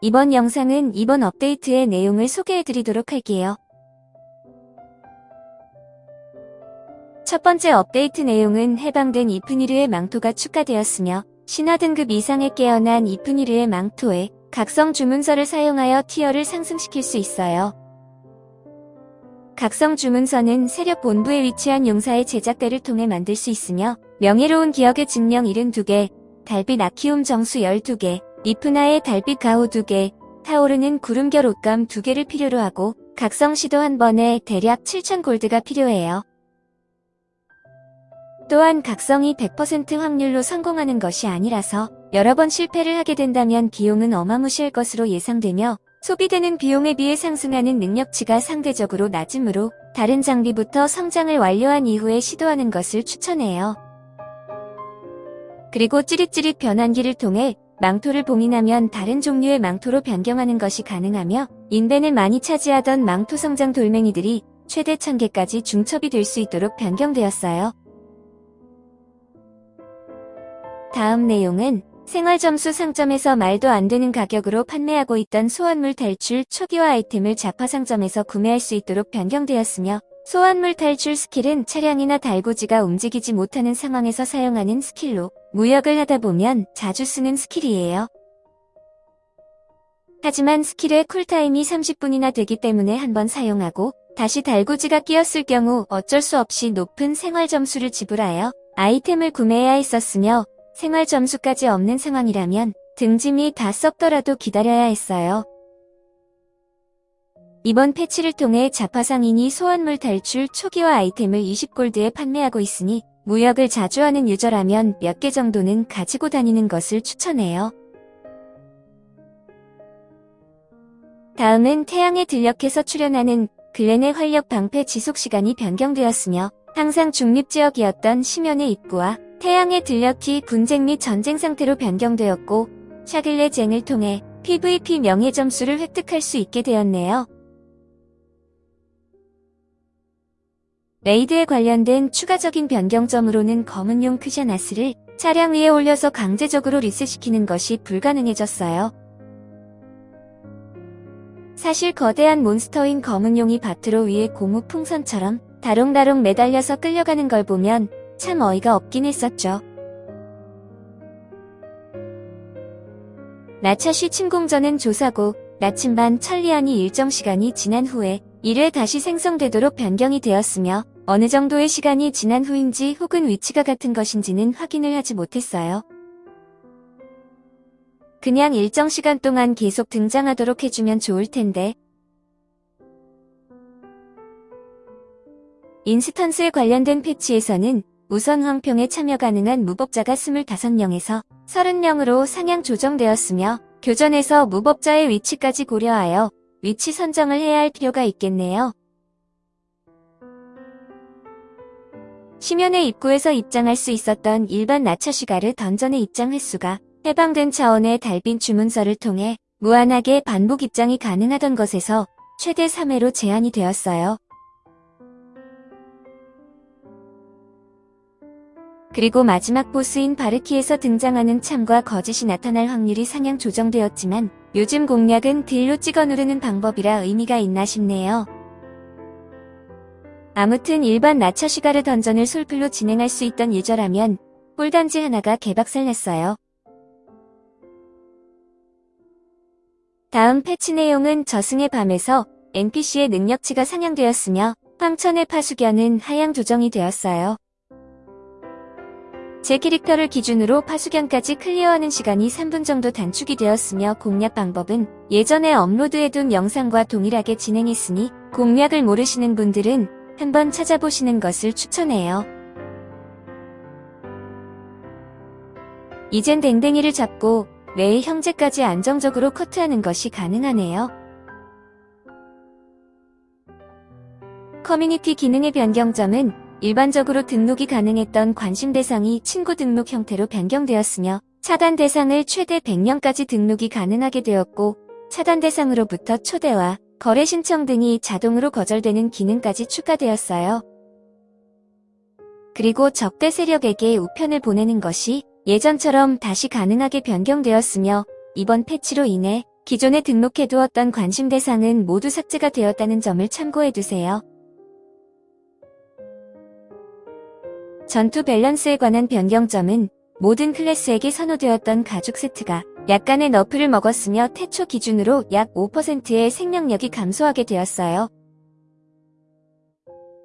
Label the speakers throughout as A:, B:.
A: 이번 영상은 이번 업데이트의 내용을 소개해드리도록 할게요. 첫 번째 업데이트 내용은 해방된 이프니르의 망토가 추가되었으며 신화 등급 이상에 깨어난 이프니르의 망토에 각성 주문서를 사용하여 티어를 상승시킬 수 있어요. 각성 주문서는 세력 본부에 위치한 용사의 제작대를 통해 만들 수 있으며 명예로운 기억의 증명 72개, 달빛 아키움 정수 12개, 이프나의 달빛 가호 2개, 타오르는 구름결 옷감 2개를 필요로 하고 각성 시도 한 번에 대략 7,000 골드가 필요해요. 또한 각성이 100% 확률로 성공하는 것이 아니라서 여러 번 실패를 하게 된다면 비용은 어마무시할 것으로 예상되며 소비되는 비용에 비해 상승하는 능력치가 상대적으로 낮으므로 다른 장비부터 성장을 완료한 이후에 시도하는 것을 추천해요. 그리고 찌릿찌릿 변환기를 통해 망토를 봉인하면 다른 종류의 망토로 변경하는 것이 가능하며 인벤을 많이 차지하던 망토 성장 돌멩이들이 최대 1000개까지 중첩이 될 수 있도록 변경되었어요. 다음 내용은 생활점수 상점에서 말도 안 되는 가격으로 판매하고 있던 소환물 탈출 초기화 아이템을 잡화 상점에서 구매할 수 있도록 변경되었으며 소환물 탈출 스킬은 차량이나 달구지가 움직이지 못하는 상황에서 사용하는 스킬로 무역을 하다 보면 자주 쓰는 스킬이에요. 하지만 스킬의 cooltime이 30분이나 되기 때문에 한번 사용하고 다시 달구지가 끼었을 경우 어쩔 수 없이 높은 생활 점수를 지불하여 아이템을 구매해야 했었으며 생활 점수까지 없는 상황이라면 등짐이 다 썩더라도 기다려야 했어요. 이번 패치를 통해 잡화상인이 소환물 탈출 초기화 아이템을 20골드에 판매하고 있으니 무역을 자주 하는 유저라면 몇 개 정도는 가지고 다니는 것을 추천해요. 다음은 태양의 들녘에서 출현하는 글렌의 활력 방패 지속 시간이 변경되었으며 항상 중립지역이었던 심연의 입구와 태양의 들녘이 분쟁 및 전쟁 상태로 변경되었고 샤글레 쟁을 통해 PVP 명예 점수를 획득할 수 있게 되었네요. raid에 관련된 추가적인 변경점으로는 검은용 크샤나스를 차량 위에 올려서 강제적으로 리셋시키는 것이 불가능해졌어요. 사실 거대한 몬스터인 검은용이 바트로 위에 고무 풍선처럼 대롱대롱 매달려서 끌려가는 걸 보면 참 어이가 없긴 했었죠. 나차시 침공전은 조사고 나침반 천리안이 일정 시간이 지난 후에 1회 다시 생성되도록 변경이 되었으며 어느 정도의 시간이 지난 후인지 혹은 위치가 같은 것인지는 확인을 하지 못했어요. 그냥 일정 시간 동안 계속 등장하도록 해주면 좋을 텐데. 인스턴스에 관련된 패치에서는 우선 황평에 참여 가능한 무법자가 25명에서 30명으로 상향 조정되었으며 교전에서 무법자의 위치까지 고려하여 위치 선정을 해야 할 필요가 있겠네요. 심연의 입구에서 입장할 수 있었던 일반 나차 시가르 던전의 입장 횟수가 해방된 차원의 달빈 주문서를 통해 무한하게 반복 입장이 가능하던 것에서 최대 3회로 제한이 되었어요. 그리고 마지막 보스인 바르키에서 등장하는 참과 거짓이 나타날 확률이 상향 조정되었지만 요즘 공략은 딜로 찍어 누르는 방법이라 의미가 있나 싶네요. 아무튼 일반 나처시가르 던전을 솔플로 진행할 수 있던 유저라면 꿀단지 하나가 개박살 냈어요. 다음 패치 내용은 저승의 밤에서 NPC의 능력치가 상향되었으며 황천의 파수견은 하향 조정이 되었어요. 제 캐릭터를 기준으로 파수견까지 클리어하는 시간이 3분 정도 단축이 되었으며 공략 방법은 예전에 업로드해둔 영상과 동일하게 진행했으니 공략을 모르시는 분들은 한번 찾아보시는 것을 추천해요. 이젠 댕댕이를 잡고 매일 형제까지 안정적으로 커트하는 것이 가능하네요. 커뮤니티 기능의 변경점은 일반적으로 등록이 가능했던 관심 대상이 친구 등록 형태로 변경되었으며 차단 대상을 최대 100명까지 등록이 가능하게 되었고 차단 대상으로부터 초대와 거래 신청 등이 자동으로 거절되는 기능까지 추가되었어요. 그리고 적대 세력에게 우편을 보내는 것이 예전처럼 다시 가능하게 변경되었으며 이번 패치로 인해 기존에 등록해두었던 관심 대상은 모두 삭제가 되었다는 점을 참고해두세요. 전투 밸런스에 관한 변경점은 모든 클래스에게 선호되었던 가죽 세트가 약간의 너프를 먹었으며 태초 기준으로 약 5%의 생명력이 감소하게 되었어요.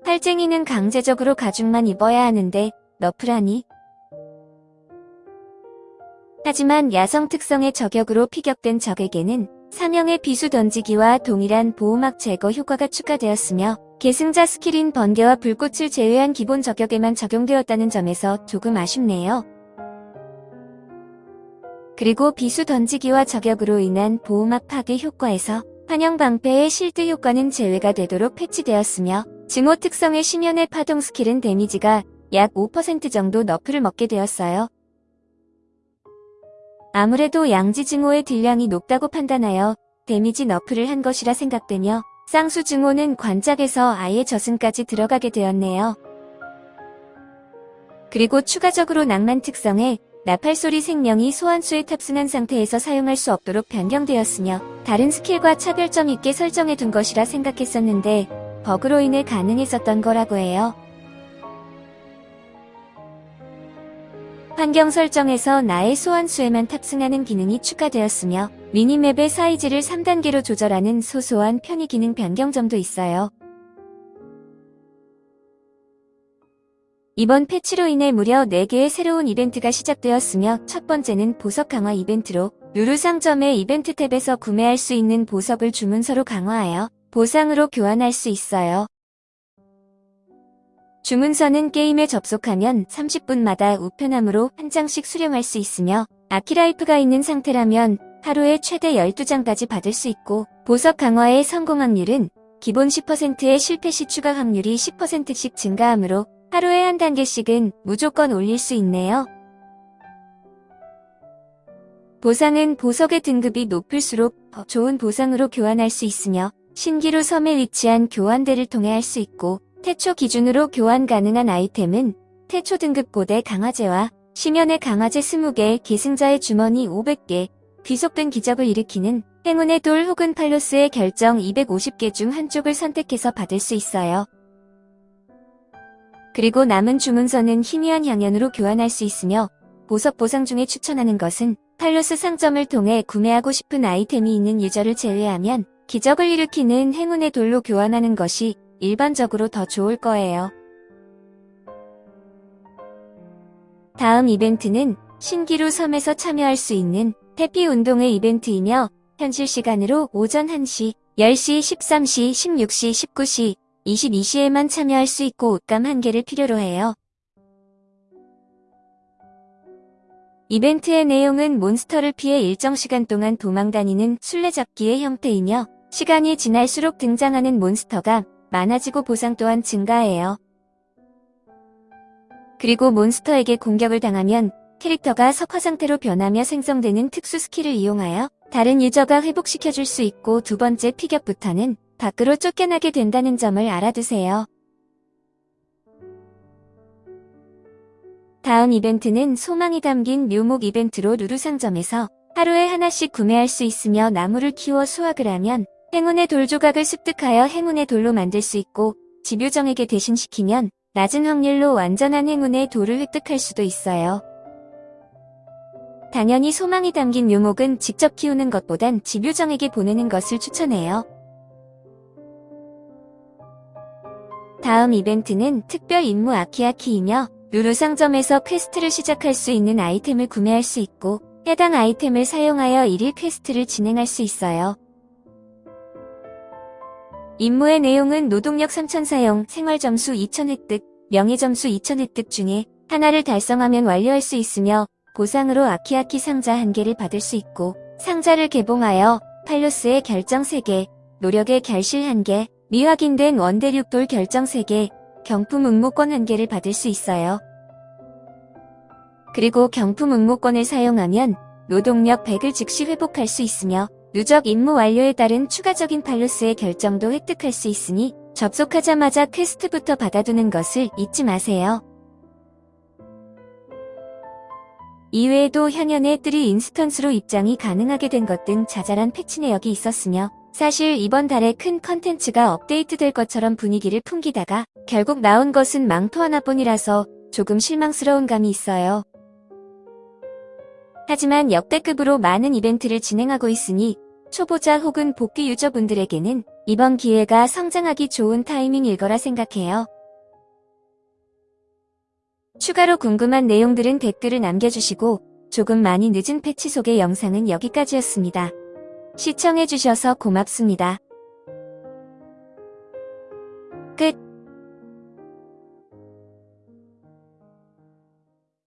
A: 활쟁이는 강제적으로 가죽만 입어야 하는데 nerf라니? 하지만 야성 특성의 저격으로 피격된 적에게는 사명의 비수 던지기와 동일한 보호막 제거 효과가 추가되었으며 계승자 스킬인 번개와 불꽃을 제외한 기본 저격에만 적용되었다는 점에서 조금 아쉽네요. 그리고 비수 던지기와 저격으로 인한 보호막 파괴 효과에서 환영 방패의 shield 효과는 제외가 되도록 패치되었으며 증오 특성의 심연의 파동 스킬은 데미지가 약 5% 정도 nerf를 먹게 되었어요. 아무래도 양지 증오의 딜량이 높다고 판단하여 데미지 nerf를 한 것이라 생각되며 쌍수 증오는 관짝에서 아예 저승까지 들어가게 되었네요. 그리고 추가적으로 낭만 특성에 나팔소리 생명이 소환수에 탑승한 상태에서 사용할 수 없도록 변경되었으며 다른 스킬과 차별점 있게 설정해 둔 것이라 생각했었는데 버그로 인해 가능했었던 거라고 해요. 환경 설정에서 나의 소환수에만 탑승하는 기능이 추가되었으며 minimap의 사이즈를 3단계로 조절하는 소소한 편의 기능 변경점도 있어요. 이번 패치로 인해 무려 4개의 새로운 이벤트가 시작되었으며 첫 번째는 보석 강화 이벤트로 루루 상점의 이벤트 탭에서 구매할 수 있는 보석을 주문서로 강화하여 보상으로 교환할 수 있어요. 주문서는 게임에 접속하면 30분마다 우편함으로 한 장씩 수령할 수 있으며 아키라이프가 있는 상태라면 하루에 최대 12장까지 받을 수 있고 보석 강화의 성공 확률은 기본 10%의 실패 시 추가 확률이 10%씩 증가하므로 하루에 한 단계씩은 무조건 올릴 수 있네요. 보상은 보석의 등급이 높을수록 더 좋은 보상으로 교환할 수 있으며 신기루 섬에 위치한 교환대를 통해 할 수 있고 태초 기준으로 교환 가능한 아이템은 태초 등급 고대 강화제와 심연의 강화제 20개, 계승자의 주머니 500개, 귀속된 기적을 일으키는 행운의 돌 혹은 팔로스의 결정 250개 중 한쪽을 선택해서 받을 수 있어요. 그리고 남은 주문서는 희미한 향연으로 교환할 수 있으며 보석 보상 중에 추천하는 것은 팔로스 상점을 통해 구매하고 싶은 아이템이 있는 유저를 제외하면 기적을 일으키는 행운의 돌로 교환하는 것이 일반적으로 더 좋을 거예요. 다음 이벤트는 신기루 섬에서 참여할 수 있는 해피 운동의 이벤트이며 현실 시간으로 오전 1시, 10시, 13시, 16시, 19시, 22시에만 참여할 수 있고 옷감 한 개를 필요로 해요. 이벤트의 내용은 몬스터를 피해 일정 시간 동안 도망다니는 술래잡기의 형태이며 시간이 지날수록 등장하는 몬스터가 많아지고 보상 또한 증가해요. 그리고 몬스터에게 공격을 당하면 캐릭터가 석화 상태로 변하며 생성되는 특수 스킬을 이용하여 다른 유저가 회복시켜줄 수 있고 두 번째 피격부터는 밖으로 쫓겨나게 된다는 점을 알아두세요. 다음 이벤트는 소망이 담긴 묘목 이벤트로 루루 상점에서 하루에 하나씩 구매할 수 있으며 나무를 키워 수확을 하면 행운의 돌 조각을 습득하여 행운의 돌로 만들 수 있고 집요정에게 대신시키면 낮은 확률로 완전한 행운의 돌을 획득할 수도 있어요. 당연히 소망이 담긴 묘목은 직접 키우는 것보단 집요정에게 보내는 것을 추천해요. 다음 이벤트는 특별 임무 아키아키이며 루루 상점에서 퀘스트를 시작할 수 있는 아이템을 구매할 수 있고 해당 아이템을 사용하여 1일 퀘스트를 진행할 수 있어요. 임무의 내용은 노동력 3000 사용, 생활점수 2000 획득, 명예점수 2000 획득 중에 하나를 달성하면 완료할 수 있으며 보상으로 아키아키 상자 1개를 받을 수 있고 상자를 개봉하여 팔로스의 결정 3개, 노력의 결실 1개, 미확인된 원대륙돌 결정 3개, 경품 응모권 1개를 받을 수 있어요. 그리고 경품 응모권을 사용하면 노동력 100을 즉시 회복할 수 있으며 누적 임무 완료에 따른 추가적인 팔로스의 결정도 획득할 수 있으니 접속하자마자 퀘스트부터 받아두는 것을 잊지 마세요. 이외에도 향연의 3 인스턴스로 입장이 가능하게 된 것 등 자잘한 패치 내역이 있었으며 사실 이번 달에 큰 컨텐츠가 업데이트 될 것처럼 분위기를 풍기다가 결국 나온 것은 망토 하나뿐이라서 조금 실망스러운 감이 있어요. 하지만 역대급으로 많은 이벤트를 진행하고 있으니 초보자 혹은 복귀 유저분들에게는 이번 기회가 성장하기 좋은 타이밍일 거라 생각해요. 추가로 궁금한 내용들은 댓글을 남겨주시고 조금 많이 늦은 패치 속의 영상은 여기까지였습니다. 시청해주셔서 고맙습니다.